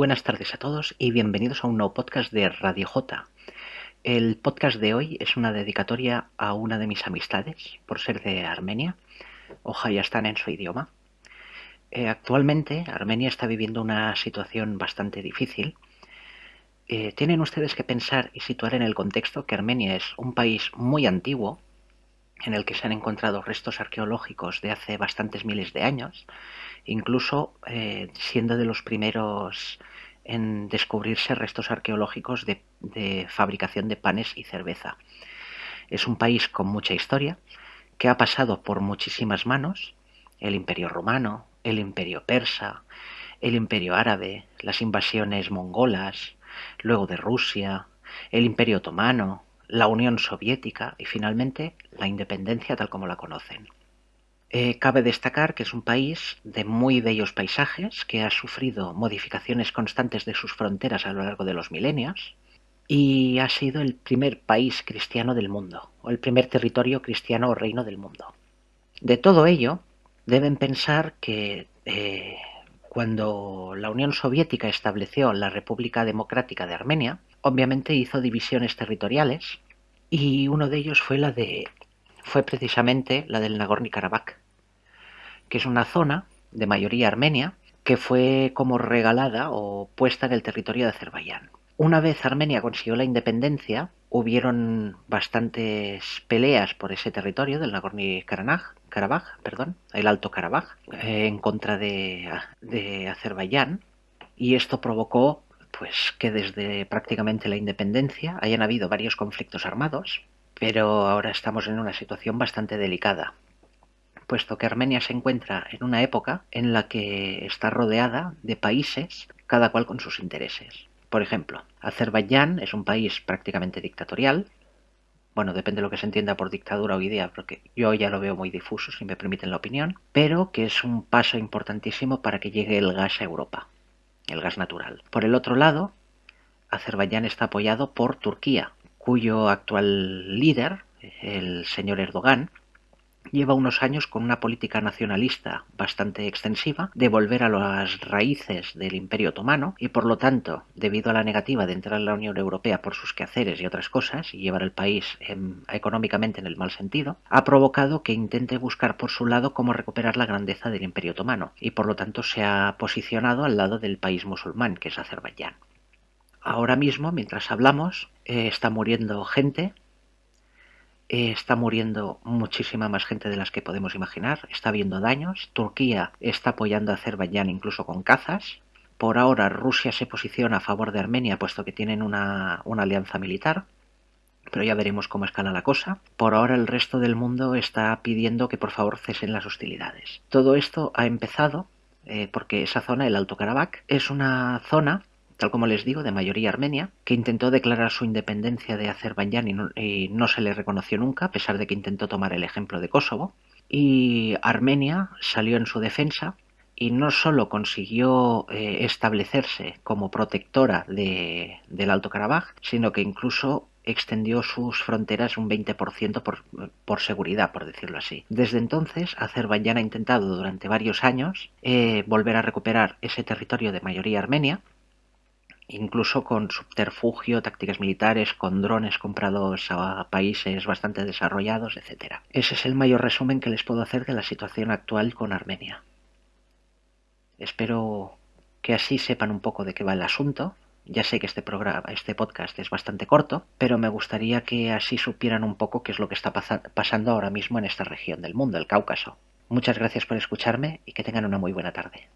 Buenas tardes a todos y bienvenidos a un nuevo podcast de Radio J. El podcast de hoy es una dedicatoria a una de mis amistades, por ser de Armenia. Ojalá ya están en su idioma. Eh, actualmente Armenia está viviendo una situación bastante difícil. Eh, tienen ustedes que pensar y situar en el contexto que Armenia es un país muy antiguo, en el que se han encontrado restos arqueológicos de hace bastantes miles de años, incluso eh, siendo de los primeros en descubrirse restos arqueológicos de, de, fabricación de panes y cerveza. Es un país con mucha historia, que ha pasado por muchísimas manos, el imperio romano, el imperio persa, el imperio árabe, las invasiones mongolas, luego de Rusia, el imperio otomano, la Unión Soviética y finalmente la independencia tal como la conocen. Eh, cabe destacar que es un país de muy bellos paisajes que ha sufrido modificaciones constantes de sus fronteras a lo largo de los milenios y ha sido el primer país cristiano del mundo, o el primer territorio cristiano o reino del mundo. De todo ello, deben pensar que eh, cuando la Unión Soviética estableció la República Democrática de Armenia, obviamente hizo divisiones territoriales y uno de ellos fue la de fue precisamente la del Nagorno-Karabaj, que es una zona de mayoría armenia que fue como regalada o puesta en el territorio de Azerbaiyán. Una vez Armenia consiguió la independencia, hubieron bastantes peleas por ese territorio del Nagorno-Karabaj, perdón, el Alto Karabaj, eh, en contra de, de Azerbaiyán, y esto provocó pues que desde prácticamente la independencia hayan habido varios conflictos armados, pero ahora estamos en una situación bastante delicada, puesto que Armenia se encuentra en una época en la que está rodeada de países, cada cual con sus intereses. Por ejemplo, Azerbaiyán es un país prácticamente dictatorial, bueno, depende de lo que se entienda por dictadura hoy día, porque yo ya lo veo muy difuso, si me permiten la opinión, pero que es un paso importantísimo para que llegue el gas a Europa el gas natural. Por el otro lado, Azerbaiyán está apoyado por Turquía, cuyo actual líder, el señor Erdogan, lleva unos años con una política nacionalista bastante extensiva de volver a las raíces del Imperio Otomano y por lo tanto, debido a la negativa de entrar en la Unión Europea por sus quehaceres y otras cosas y llevar el país en, económicamente en el mal sentido, ha provocado que intente buscar por su lado cómo recuperar la grandeza del Imperio Otomano y por lo tanto se ha posicionado al lado del país musulmán que es Azerbaiyán. Ahora mismo, mientras hablamos, eh, está muriendo gente eh, está muriendo muchísima más gente de las que podemos imaginar, está habiendo daños, Turquía está apoyando a Azerbaiyán incluso con cazas, por ahora Rusia se posiciona a favor de Armenia puesto que tienen una, una alianza militar, pero ya veremos cómo escala la cosa. Por ahora el resto del mundo está pidiendo que por favor cesen las hostilidades. Todo esto ha empezado eh, porque esa zona, el Alto Karabaj, es una zona tal como les digo, de mayoría armenia, que intentó declarar su independencia de Azerbaiyán y no, se le reconoció nunca, a pesar de que intentó tomar el ejemplo de Kosovo. Y Armenia salió en su defensa y no solo consiguió eh, establecerse como protectora del Alto Karabaj, sino que incluso extendió sus fronteras un 20% por, por, seguridad, por decirlo así. Desde entonces, Azerbaiyán ha intentado durante varios años eh, volver a recuperar ese territorio de mayoría armenia, incluso con subterfugio, tácticas militares, con drones comprados a países bastante desarrollados, etc. Ese es el mayor resumen que les puedo hacer de la situación actual con Armenia. Espero que así sepan un poco de qué va el asunto. Ya sé que este programa, este podcast es bastante corto, pero me gustaría que así supieran un poco qué es lo que está pasando ahora mismo en esta región del mundo, el Cáucaso. Muchas gracias por escucharme y que tengan una muy buena tarde.